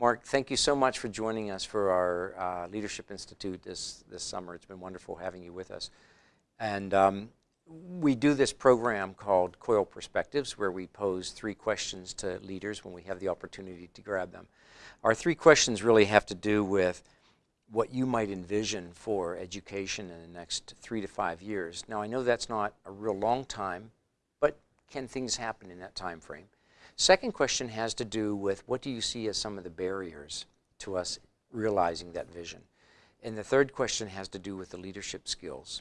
Mark, thank you so much for joining us for our uh, Leadership Institute this, this summer. It's been wonderful having you with us. And um, we do this program called COIL Perspectives where we pose three questions to leaders when we have the opportunity to grab them. Our three questions really have to do with what you might envision for education in the next three to five years. Now I know that's not a real long time, but can things happen in that time frame? Second question has to do with what do you see as some of the barriers to us realizing that vision? And the third question has to do with the leadership skills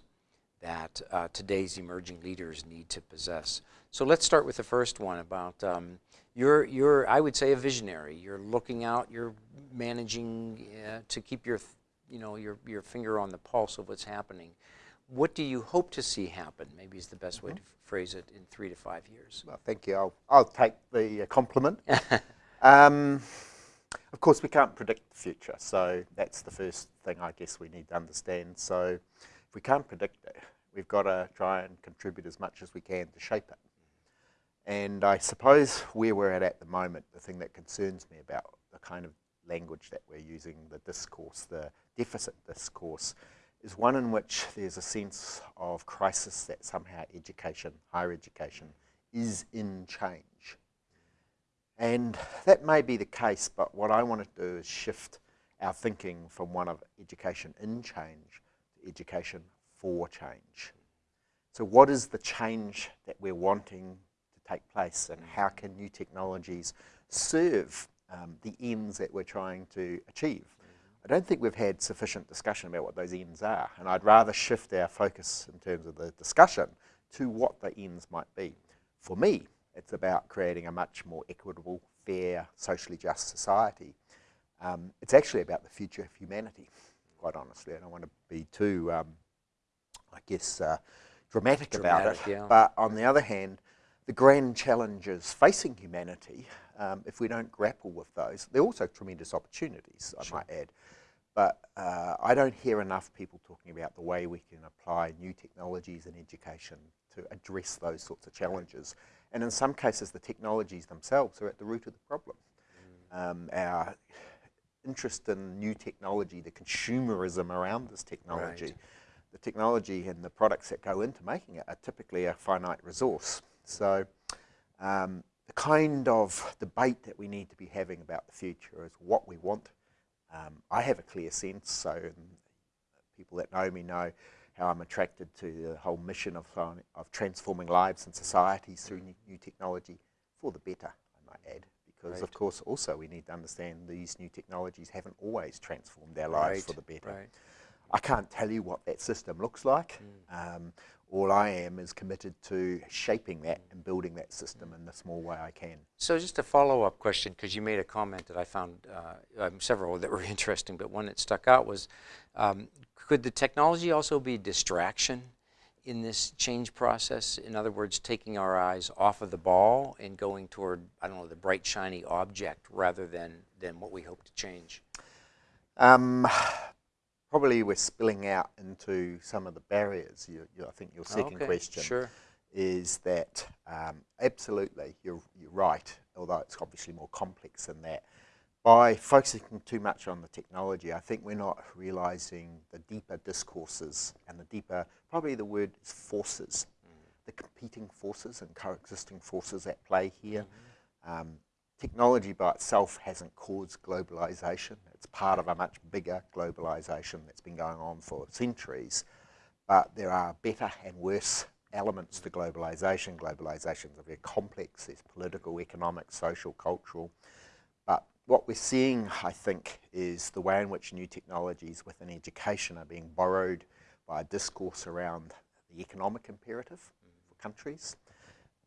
that uh, today's emerging leaders need to possess. So let's start with the first one about um, you're, you're, I would say, a visionary. You're looking out, you're managing uh, to keep your, you know, your, your finger on the pulse of what's happening. What do you hope to see happen, maybe is the best way to phrase it, in three to five years? Well, thank you. I'll, I'll take the uh, compliment. um, of course, we can't predict the future, so that's the first thing I guess we need to understand. So if we can't predict it, we've got to try and contribute as much as we can to shape it. And I suppose where we're at at the moment, the thing that concerns me about the kind of language that we're using, the discourse, the deficit discourse, is one in which there's a sense of crisis that somehow education, higher education, is in change. And that may be the case, but what I want to do is shift our thinking from one of education in change to education for change. So what is the change that we're wanting to take place and how can new technologies serve um, the ends that we're trying to achieve? I don't think we've had sufficient discussion about what those ends are and I'd rather shift our focus in terms of the discussion to what the ends might be. For me, it's about creating a much more equitable, fair, socially just society. Um, it's actually about the future of humanity, quite honestly. I don't want to be too um, I guess, uh, dramatic, dramatic, about it. Yeah. But on the other hand, the grand challenges facing humanity, um, if we don't grapple with those, they're also tremendous opportunities, I might add. But uh, I don't hear enough people talking about the way we can apply new technologies in education to address those sorts of challenges. And in some cases, the technologies themselves are at the root of the problem. Mm. Um, our interest in new technology, the consumerism around this technology, right the technology and the products that go into making it are typically a finite resource. So um, the kind of debate that we need to be having about the future is what we want. Um, I have a clear sense, so people that know me know how I'm attracted to the whole mission of, of transforming lives and societies through new, new technology for the better, I might add. Because right. of course also we need to understand these new technologies haven't always transformed our lives right. for the better. Right. I can't tell you what that system looks like. Mm. Um, all I am is committed to shaping that and building that system in the small way I can. So just a follow-up question, because you made a comment that I found uh, um, several that were interesting, but one that stuck out was, um, could the technology also be a distraction in this change process? In other words, taking our eyes off of the ball and going toward, I don't know, the bright, shiny object rather than, than what we hope to change? Um, probably we're spilling out into some of the barriers. You, you, I think your second okay, question sure. is that um, absolutely you're, you're right, although it's obviously more complex than that. By focusing too much on the technology, I think we're not realizing the deeper discourses and the deeper, probably the word is forces, mm. the competing forces and coexisting forces at play here. Mm um, technology by itself hasn't caused globalization. It's part of a much bigger globalization that's been going on for centuries. But there are better and worse elements to globalization. Globalization is very complex. There's political, economic, social, cultural. But what we're seeing, I think, is the way in which new technologies within education are being borrowed by a discourse around the economic imperative for countries.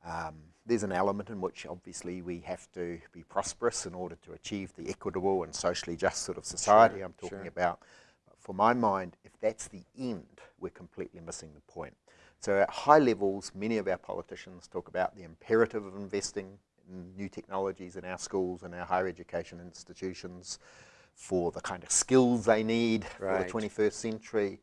Um, there's an element in which obviously we have to be prosperous in order to achieve the equitable and socially just sort of society sure, I'm talking sure. about. But for my mind, if that's the end, we're completely missing the point. So at high levels, many of our politicians talk about the imperative of investing in new technologies in our schools and our higher education institutions for the kind of skills they need right. for the 21st century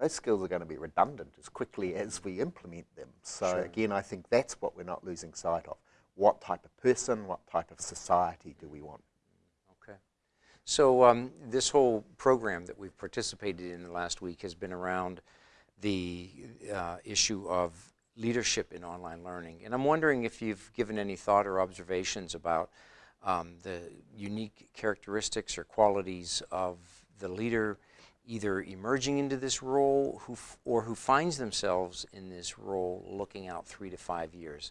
those skills are going to be redundant as quickly as we implement them. So sure. again, I think that's what we're not losing sight of. What type of person, what type of society do we want? Okay. So um, this whole program that we've participated in the last week has been around the uh, issue of leadership in online learning. And I'm wondering if you've given any thought or observations about um, the unique characteristics or qualities of the leader either emerging into this role who or who finds themselves in this role looking out three to five years.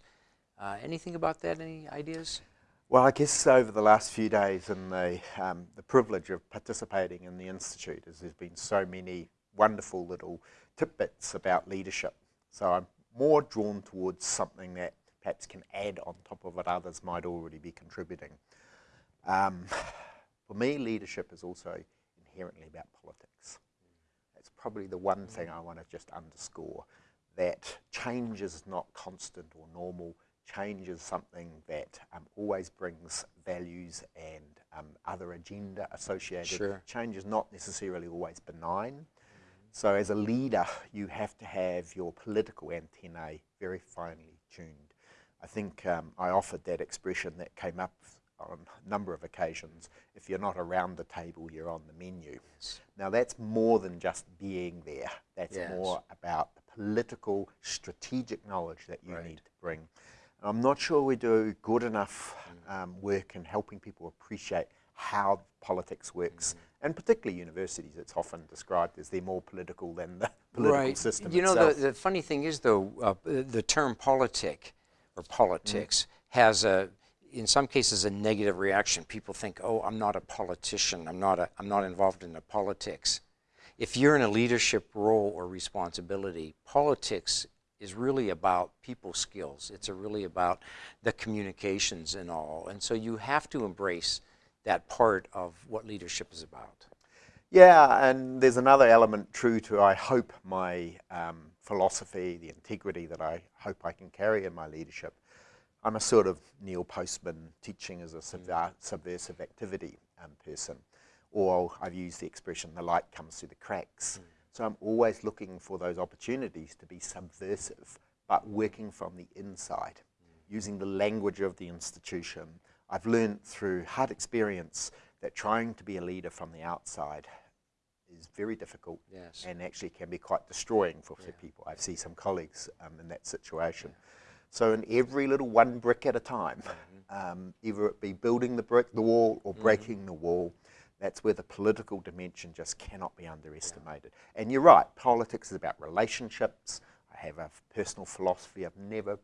Uh, anything about that? Any ideas? Well, I guess over the last few days and the, um, the privilege of participating in the Institute is there's been so many wonderful little tidbits about leadership. So I'm more drawn towards something that perhaps can add on top of what others might already be contributing. Um, for me, leadership is also inherently about politics. That's probably the one thing I want to just underscore, that change is not constant or normal change is something that um, always brings values and um, other agenda associated. Sure. Change is not necessarily always benign. Mm. So as a leader, you have to have your political antennae very finely tuned. I think um, I offered that expression that came up on a number of occasions. If you're not around the table, you're on the menu. Yes. Now that's more than just being there. That's yes. more about the political, strategic knowledge that you right. need to bring. I'm not sure we do good enough um, work in helping people appreciate how politics works. Mm -hmm. And particularly universities, it's often described as they're more political than the political right. system You know, the, the funny thing is, though, uh, the term politic or politics mm. has a, in some cases, a negative reaction. People think, oh, I'm not a politician. I'm not, a, I'm not involved in the politics. If you're in a leadership role or responsibility, politics is really about people skills. It's really about the communications and all. And so you have to embrace that part of what leadership is about. Yeah, and there's another element true to, I hope, my um, philosophy, the integrity that I hope I can carry in my leadership. I'm a sort of Neil Postman teaching as a mm. subversive activity um, person. Or I've used the expression, the light comes through the cracks. Mm. So I'm always looking for those opportunities to be subversive, but working from the inside, using the language of the institution. I've learned through hard experience that trying to be a leader from the outside is very difficult yes. and actually can be quite destroying for yeah. people. I see some colleagues um, in that situation. Yeah. So in every little one brick at a time, mm -hmm. um, either it be building the brick, the wall, or mm-hmm. breaking mm -hmm. the wall, that's where the political dimension just cannot be underestimated. Yeah. And you're right, politics is about relationships. I have a personal philosophy of never,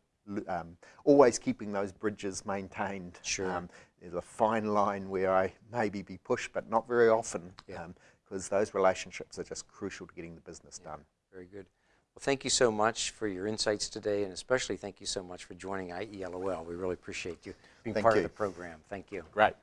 um, always keeping those bridges maintained. Sure. Um, there's a fine line where I maybe be pushed, but not very often, because yeah. um, those relationships are just crucial to getting the business yeah. done. Very good. Well, thank you so much for your insights today, and especially thank you so much for joining IELOL. We really appreciate you being thank part you. of the program. Thank you. Great.